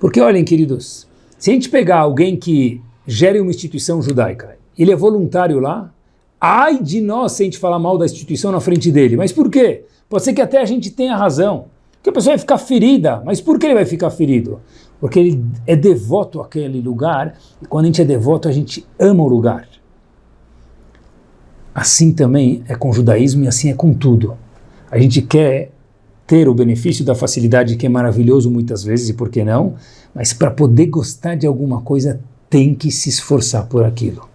Porque olhem, queridos, se a gente pegar alguém que gere uma instituição judaica, ele é voluntário lá, ai de nós se a gente falar mal da instituição na frente dele. Mas por quê? Pode ser que até a gente tenha razão. Que a pessoa vai ficar ferida. Mas por que ele vai ficar ferido? Porque ele é devoto àquele lugar. E quando a gente é devoto, a gente ama o lugar. Assim também é com o judaísmo e assim é com tudo. A gente quer ter o benefício da facilidade que é maravilhoso muitas vezes, e por que não? Mas para poder gostar de alguma coisa, tem que se esforçar por aquilo.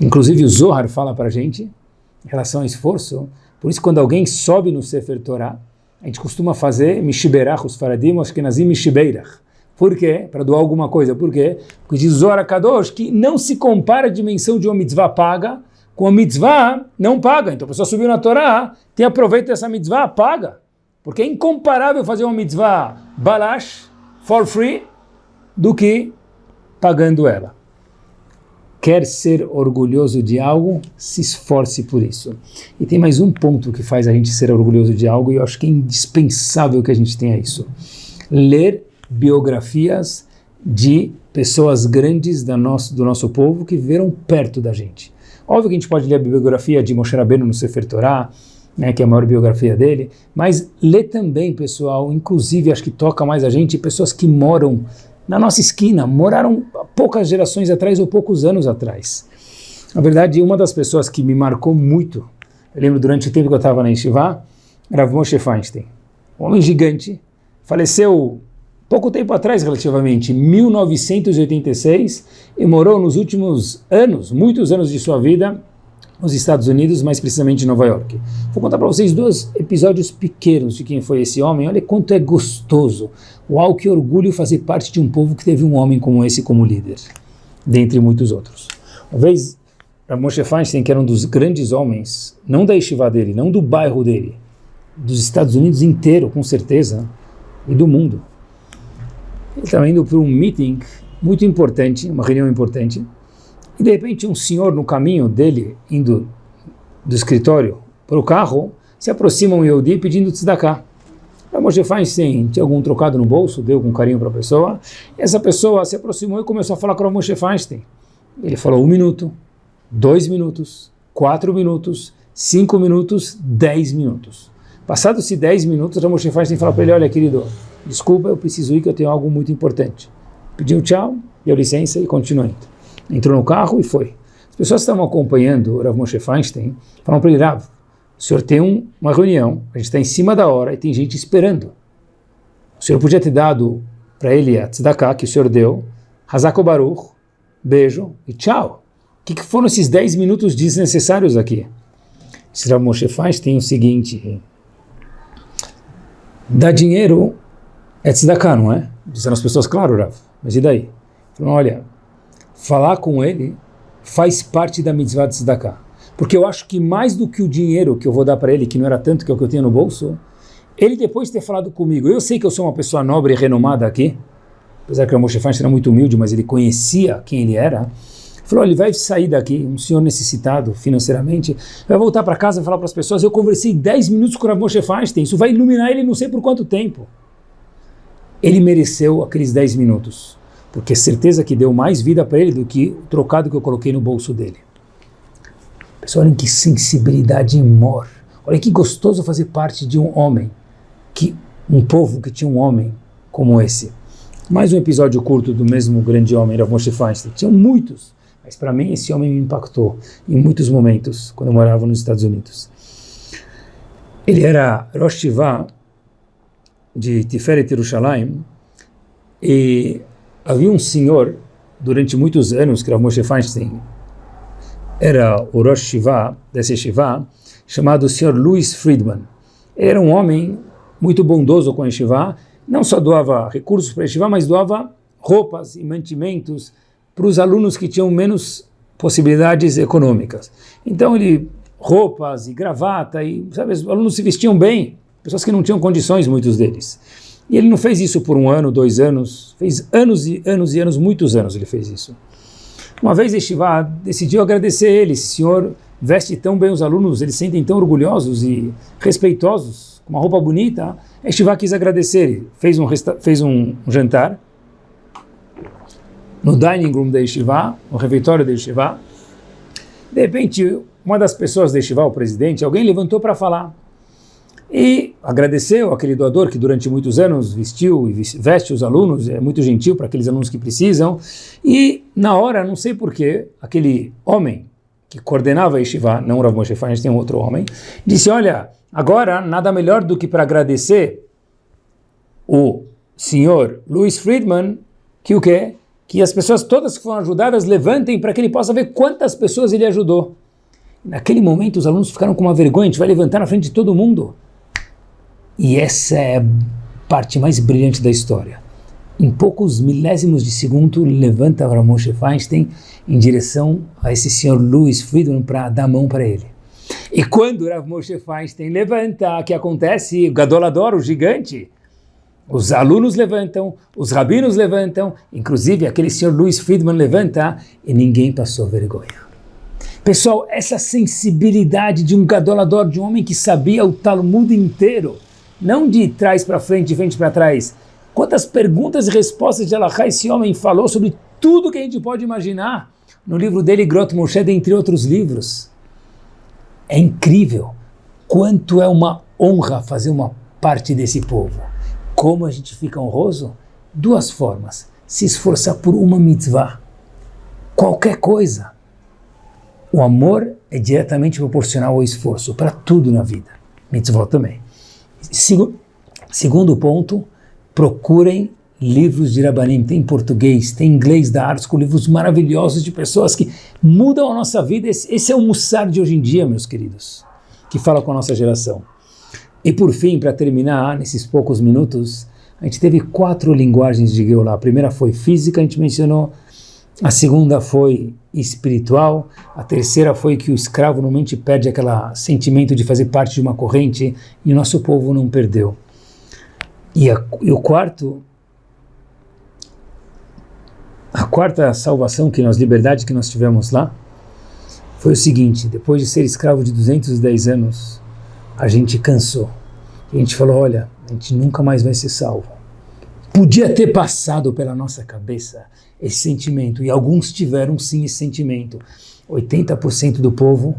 Inclusive o Zohar fala para a gente, em relação ao esforço, por isso quando alguém sobe no Sefer Torah, a gente costuma fazer Mishiberach, os faradim, Ashkenazim Mishibeirach. Por quê? Para doar alguma coisa. Por quê? Porque diz Zohar Kadosh que não se compara a dimensão de uma mitzvah paga com a mitzvah não paga. Então a pessoa subiu na Torá, tem aproveito dessa mitzvah, paga. Porque é incomparável fazer uma mitzvah balash, for free, do que pagando ela. Quer ser orgulhoso de algo, se esforce por isso. E tem mais um ponto que faz a gente ser orgulhoso de algo, e eu acho que é indispensável que a gente tenha isso. Ler biografias de pessoas grandes do nosso, do nosso povo que viveram perto da gente. Óbvio que a gente pode ler a biografia de Moshe Rabbeinu no Sefer Torah, né, que é a maior biografia dele, mas lê também, pessoal, inclusive acho que toca mais a gente, pessoas que moram na nossa esquina, moraram poucas gerações atrás ou poucos anos atrás. Na verdade, uma das pessoas que me marcou muito, eu lembro durante o tempo que eu estava na Yeshiva, era Moshe Feinstein, um homem gigante, faleceu pouco tempo atrás relativamente, 1986, e morou nos últimos anos, muitos anos de sua vida, nos Estados Unidos, mais precisamente em Nova York. Vou contar para vocês dois episódios pequenos de quem foi esse homem. Olha quanto é gostoso. Uau, que orgulho fazer parte de um povo que teve um homem como esse como líder, dentre muitos outros. Uma vez, Moshe Feinstein, que era um dos grandes homens, não da estiva dele, não do bairro dele, dos Estados Unidos inteiro, com certeza, e do mundo. Ele estava indo para um meeting muito importante, uma reunião importante, e de repente um senhor no caminho dele, indo do escritório para o carro, se aproxima um Yehudi pedindo tzedakah. A Moshe Feinstein tinha algum trocado no bolso, deu com carinho para a pessoa, essa pessoa se aproximou e começou a falar com o Moshe Feinstein. Ele falou um minuto, dois minutos, quatro minutos, cinco minutos, dez minutos. Passados-se dez minutos, a Moshe Feinstein falou para ele, olha querido, desculpa, eu preciso ir que eu tenho algo muito importante. Pediu tchau, deu licença e continuou indo entrou no carro e foi. As pessoas que estavam acompanhando o Rav Moshe Feinstein falaram para ele, Rav, o senhor tem um, uma reunião, a gente está em cima da hora e tem gente esperando. O senhor podia ter dado para ele a tzedakah que o senhor deu, Hazako Baruch, beijo e tchau. O que, que foram esses 10 minutos desnecessários aqui? Esse Rav Moshe Feinstein o seguinte, dar dinheiro é tzedakah, não é? Disseram as pessoas, claro, Rav, mas e daí? Falaram, olha, falar com ele faz parte da mitzvah de tzedakah. Porque eu acho que mais do que o dinheiro que eu vou dar para ele, que não era tanto que é o que eu tinha no bolso, ele depois de ter falado comigo, eu sei que eu sou uma pessoa nobre e renomada aqui, apesar que o Moshe Feinstein era muito humilde, mas ele conhecia quem ele era, falou, ele vai sair daqui, um senhor necessitado financeiramente, vai voltar para casa e falar para as pessoas, eu conversei 10 minutos com o Moshe Feinstein, isso vai iluminar ele não sei por quanto tempo. Ele mereceu aqueles 10 minutos porque certeza que deu mais vida para ele do que o trocado que eu coloquei no bolso dele. Pessoal, olhem que sensibilidade amor. Olha que gostoso fazer parte de um homem, que um povo que tinha um homem como esse. Mais um episódio curto do mesmo grande homem, Rav Moshe Feinstein. Tinham muitos, mas para mim esse homem me impactou em muitos momentos, quando eu morava nos Estados Unidos. Ele era Rosh Shiva de Tiferet Yerushalayim e Havia um senhor, durante muitos anos, que era Moshe Feinstein, era o Rosh Shiva, desse Shiva, chamado Sr. Louis Friedman. Ele era um homem muito bondoso com a Shiva, não só doava recursos para a Shiva, mas doava roupas e mantimentos para os alunos que tinham menos possibilidades econômicas. Então ele roupas e gravata e sabe, os alunos se vestiam bem, pessoas que não tinham condições, muitos deles. E ele não fez isso por um ano, dois anos, fez anos e anos e anos, muitos anos ele fez isso. Uma vez Estivá decidiu agradecer ele, esse senhor veste tão bem os alunos, eles sentem tão orgulhosos e respeitosos, com uma roupa bonita. Estivá quis agradecer, fez um, fez um jantar no dining room da Estivá, no refeitório da Estivá. De repente, uma das pessoas deste o presidente, alguém levantou para falar e agradeceu aquele doador que durante muitos anos vestiu e veste os alunos, é muito gentil para aqueles alunos que precisam, e na hora, não sei porquê, aquele homem que coordenava a Yeshiva, não o Rav Moshe Feinstein, tem um outro homem, disse, olha, agora nada melhor do que para agradecer o senhor Louis Friedman, que o quê? Que as pessoas todas que foram ajudadas levantem para que ele possa ver quantas pessoas ele ajudou. Naquele momento os alunos ficaram com uma vergonha, a gente vai levantar na frente de todo mundo. E essa é a parte mais brilhante da história. Em poucos milésimos de segundo, levanta Rav Moshe Feinstein em direção a esse senhor Louis Friedman para dar a mão para ele. E quando Rav Moshe Feinstein levanta, o que acontece? O Gadolador, o gigante, os alunos levantam, os rabinos levantam, inclusive aquele senhor Louis Friedman levanta e ninguém passou vergonha. Pessoal, essa sensibilidade de um gadolador, de um homem que sabia o Talmud inteiro, não de trás para frente, de frente para trás. Quantas perguntas e respostas de Allah esse homem falou sobre tudo que a gente pode imaginar no livro dele, Grot Moshe, entre outros livros. É incrível quanto é uma honra fazer uma parte desse povo. Como a gente fica honroso? Duas formas. Se esforçar por uma mitzvah. Qualquer coisa. O amor é diretamente proporcional ao esforço, para tudo na vida. Mitzvah também. Segundo ponto, procurem livros de Rabanim, tem em português, tem em inglês da com livros maravilhosos de pessoas que mudam a nossa vida. Esse, esse é o Mussar de hoje em dia, meus queridos, que fala com a nossa geração. E por fim, para terminar, nesses poucos minutos, a gente teve quatro linguagens de Geulah. A primeira foi física, a gente mencionou, a segunda foi espiritual, a terceira foi que o escravo normalmente perde aquele sentimento de fazer parte de uma corrente e o nosso povo não perdeu. E, a, e o quarto, a quarta salvação que nós, liberdade que nós tivemos lá, foi o seguinte, depois de ser escravo de 210 anos, a gente cansou. A gente falou, olha, a gente nunca mais vai ser salvo. Podia ter passado pela nossa cabeça esse sentimento, e alguns tiveram sim esse sentimento. 80% do povo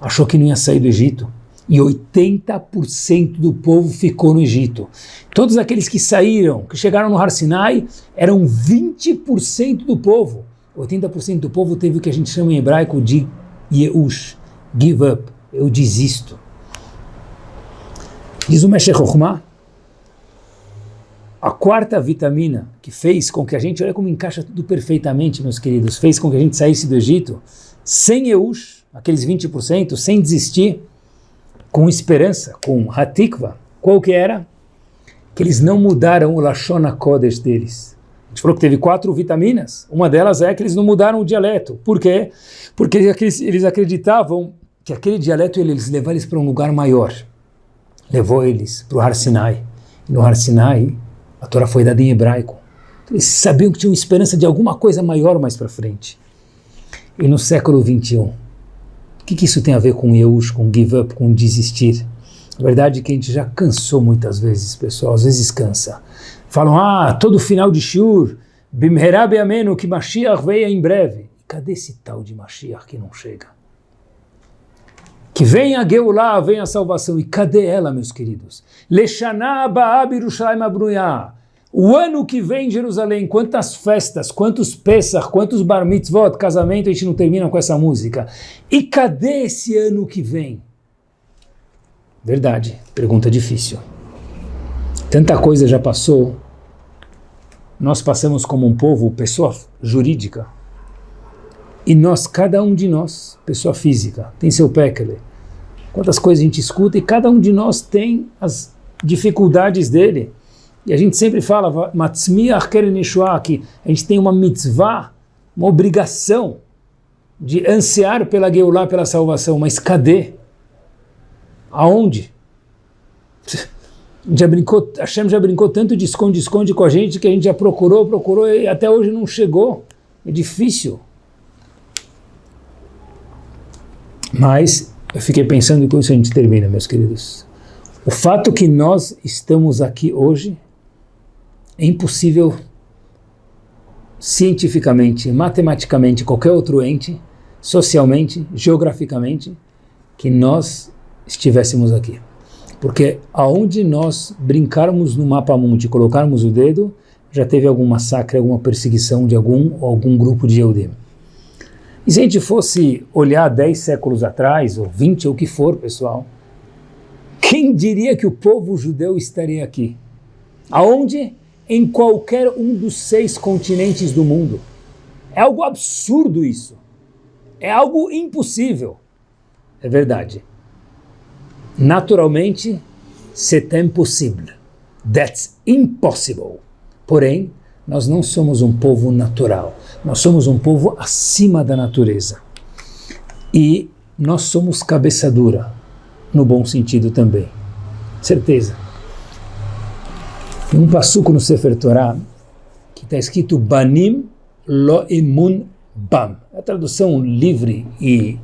achou que não ia sair do Egito, e 80% do povo ficou no Egito. Todos aqueles que saíram, que chegaram no Har Sinai, eram 20% do povo. 80% do povo teve o que a gente chama em hebraico de Yeush, give up, eu desisto. Diz o Meshech Chokhmah, a quarta vitamina que fez com que a gente, olha como encaixa tudo perfeitamente, meus queridos, fez com que a gente saísse do Egito sem Eush, aqueles 20%, sem desistir, com esperança, com Hatikva. Qual que era? Que eles não mudaram o Lashon Kodesh deles. A gente falou que teve quatro vitaminas. Uma delas é que eles não mudaram o dialeto. Por quê? Porque eles acreditavam que aquele dialeto eles levar eles para um lugar maior. Levou eles para o Har Sinai. No Har Sinai, a Torá foi dada em hebraico. Eles sabiam que tinham esperança de alguma coisa maior mais para frente. E no século 21, o que, que isso tem a ver com Yeush, com give up, com desistir? A verdade é que a gente já cansou muitas vezes, pessoal, às vezes cansa. Falam, ah, todo final de Shur, Bimherab Ameno, que Mashiach veio em breve. Cadê esse tal de Mashiach que não chega? Que venha a Geulah, venha a salvação. E cadê ela, meus queridos? O ano que vem em Jerusalém, quantas festas, quantos Pesach, quantos Bar Mitzvot, casamento, a gente não termina com essa música. E cadê esse ano que vem? Verdade, pergunta difícil. Tanta coisa já passou. Nós passamos como um povo, pessoa jurídica. E nós, cada um de nós, pessoa física, tem seu pekele. Quantas coisas a gente escuta e cada um de nós tem as dificuldades dele. E a gente sempre fala, que a gente tem uma mitzvah, uma obrigação de ansiar pela Geulah, pela salvação, mas cadê? Aonde? *laughs* Já brincou, Hashem já brincou tanto de esconde-esconde com a gente que a gente já procurou, procurou e até hoje não chegou. É difícil. Mas eu fiquei pensando e com isso a gente termina, meus queridos. O fato que nós estamos aqui hoje é impossível cientificamente, matematicamente, qualquer outro ente socialmente, geograficamente, que nós estivéssemos aqui. Porque aonde nós brincarmos no mapa mundi, colocarmos o dedo, já teve algum massacre, alguma perseguição de algum algum grupo de Eudim. E se a gente fosse olhar 10 séculos atrás, ou 20, ou o que for, pessoal, quem diria que o povo judeu estaria aqui? Aonde? Em qualquer um dos seis continentes do mundo. É algo absurdo isso. É algo impossível. É verdade. Naturalmente, c'est impossible. That's impossible. Porém, nós não somos um povo natural. Nós somos um povo acima da natureza. E nós somos cabeça dura, no bom sentido também. Certeza. Tem um passuco no Sefer Torah que está escrito Banim lo emun bam. A tradução livre e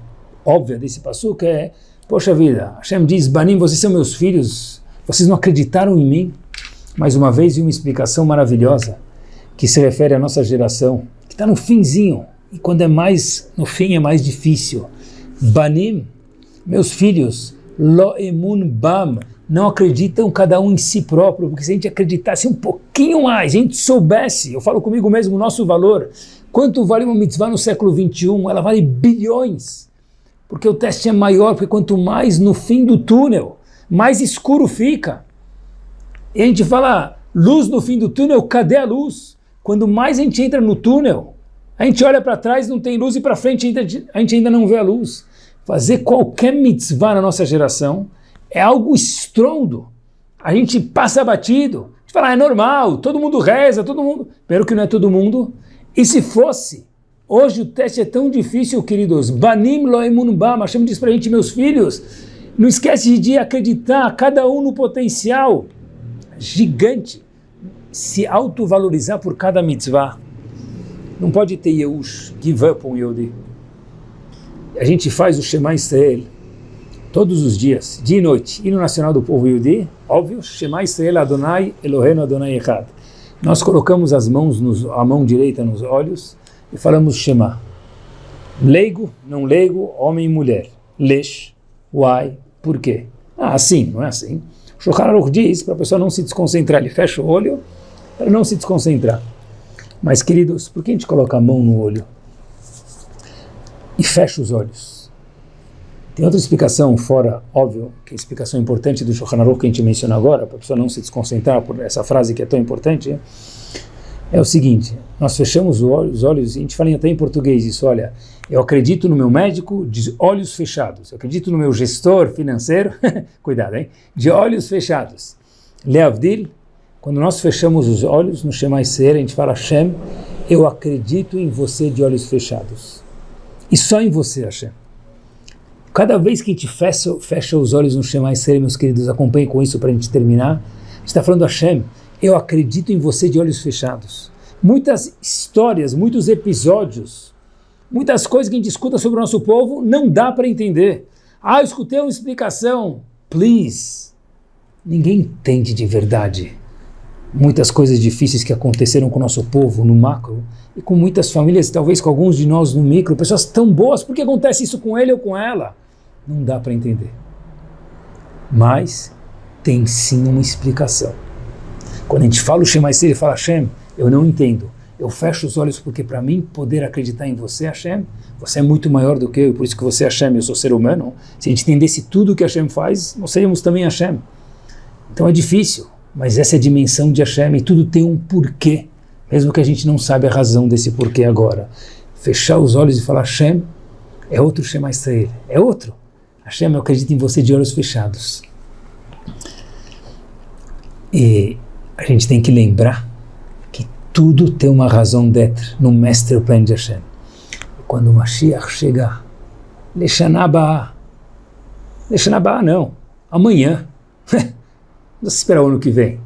óbvia desse passuco é Poxa vida, Hashem diz, Banim, vocês são meus filhos, vocês não acreditaram em mim? Mais uma vez, uma explicação maravilhosa que se refere à nossa geração, que está no finzinho, e quando é mais no fim é mais difícil. Banim, meus filhos, lo emun bam, não acreditam cada um em si próprio, porque se a gente acreditasse um pouquinho mais, a gente soubesse, eu falo comigo mesmo, o nosso valor, quanto vale uma mitzvah no século 21? Ela vale bilhões porque o teste é maior, porque quanto mais no fim do túnel, mais escuro fica. E a gente fala, luz no fim do túnel, cadê a luz? Quando mais a gente entra no túnel, a gente olha para trás, não tem luz, e para frente a gente ainda não vê a luz. Fazer qualquer mitzvah na nossa geração é algo estrondo. A gente passa batido. A gente fala, ah, é normal, todo mundo reza, todo mundo... Pero que não é todo mundo. E se fosse Hoje o teste é tão difícil, queridos. Banim loemun bam. Hashem diz para a gente, meus filhos, não esquece de acreditar, cada um no potencial gigante, se autovalorizar por cada mitzvah. Não pode ter Yehush, give up on Yodi. A gente faz o Shema Israel todos os dias, dia e noite. Hino nacional do povo Yodi, óbvio, Shema Israel Adonai Eloheinu Adonai Echad. Nós colocamos as mãos, nos, a mão direita nos olhos, e falamos Shema. Leigo, não leigo, homem e mulher. Lesh, why, por quê? Ah, assim, não é assim. Shulchan Aruch diz para a pessoa não se desconcentrar, ele fecha o olho para não se desconcentrar. Mas, queridos, por que a gente coloca a mão no olho e fecha os olhos? Tem outra explicação fora, óbvio, que é a explicação importante do Shulchan que a gente menciona agora, para a pessoa não se desconcentrar por essa frase que é tão importante, é o seguinte, nós fechamos os olhos, a gente fala até em português isso, olha, eu acredito no meu médico de olhos fechados, eu acredito no meu gestor financeiro, *laughs* cuidado, hein, de olhos fechados. Leavdil, quando nós fechamos os olhos no Shema Ser, a gente fala, Hashem, eu acredito em você de olhos fechados. E só em você, Hashem. Cada vez que a gente fecha, fecha os olhos no Shema Ser, meus queridos, acompanhem com isso para a gente terminar, a gente está falando, Hashem, eu acredito em você de olhos fechados. Muitas histórias, muitos episódios, muitas coisas que a gente escuta sobre o nosso povo, não dá para entender. Ah, eu escutei uma explicação. Please. Ninguém entende de verdade. Muitas coisas difíceis que aconteceram com o nosso povo no macro e com muitas famílias, talvez com alguns de nós no micro, pessoas tão boas, por que acontece isso com ele ou com ela? Não dá para entender. Mas tem sim uma explicação. Quando a gente fala o Shema Yisrael e fala Hashem, eu não entendo. Eu fecho os olhos porque para mim poder acreditar em você, Hashem, você é muito maior do que eu, por isso que você é Hashem, eu sou ser humano. Se a gente entendesse tudo o que Hashem faz, nós seríamos também Hashem. Então é difícil, mas essa é a dimensão de Hashem e tudo tem um porquê, mesmo que a gente não sabe a razão desse porquê agora. Fechar os olhos e falar Hashem é outro Shema Israel, é outro. Hashem, eu acredito em você de olhos fechados. E a gente tem que lembrar que tudo tem uma razão d'être no Mestre Plan de Hashem. Quando o Mashiach chegar, Leshanabá, Leshanabá não, amanhã. Não se espera o ano que vem.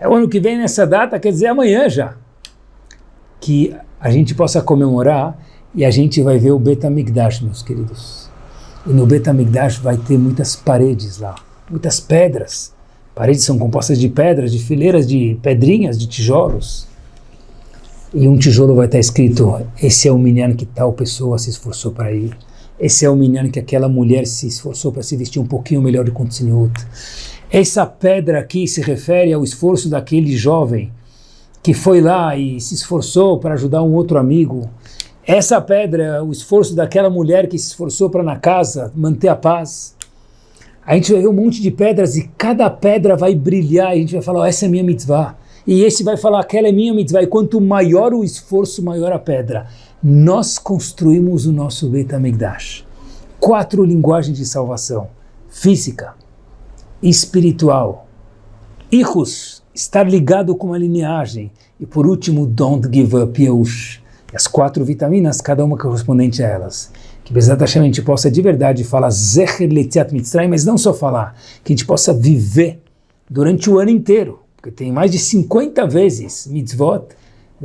É o ano que vem nessa data, quer dizer amanhã já. Que a gente possa comemorar e a gente vai ver o Betamigdash, meus queridos. E no Betamigdash vai ter muitas paredes lá, muitas pedras Paredes são compostas de pedras, de fileiras de pedrinhas, de tijolos. e um tijolo vai estar escrito, esse é o minyan que tal pessoa se esforçou para ir. Esse é o minyan que aquela mulher se esforçou para se vestir um pouquinho melhor de Kontzinut. Essa pedra aqui se refere ao esforço daquele jovem que foi lá e se esforçou para ajudar um outro amigo. Essa pedra o esforço daquela mulher que se esforçou para na casa manter a paz. A gente vai ver um monte de pedras e cada pedra vai brilhar e a gente vai falar, oh, essa é minha mitzvah. E esse vai falar, aquela é minha mitzvah. E quanto maior o esforço, maior a pedra. Nós construímos o nosso Beit HaMikdash. Quatro linguagens de salvação. Física, espiritual, Ichus, estar ligado com a lineagem. E por último, don't give up, Yeush. As quatro vitaminas, cada uma correspondente a elas que Bezat Hashem a gente possa de verdade falar Zecher Letziat Mitzrayim, mas não só falar, que a gente possa viver durante o ano inteiro, porque tem mais de 50 vezes mitzvot,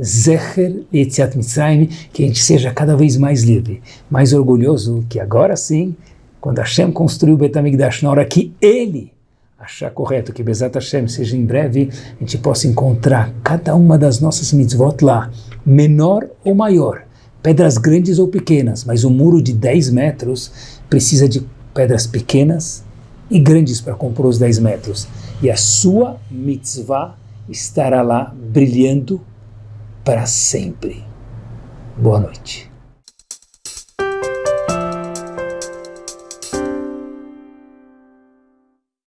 Zecher Letziat Mitzrayim, que a gente seja cada vez mais livre, mais orgulhoso, que agora sim, quando Hashem construiu o Betamigdash, na hora que ele achar correto que Bezat Hashem seja em breve, a gente possa encontrar cada uma das nossas mitzvot lá, menor ou maior, pedras grandes ou pequenas, mas um muro de 10 metros precisa de pedras pequenas e grandes para compor os 10 metros. E a sua mitzvah estará lá brilhando para sempre. Boa noite.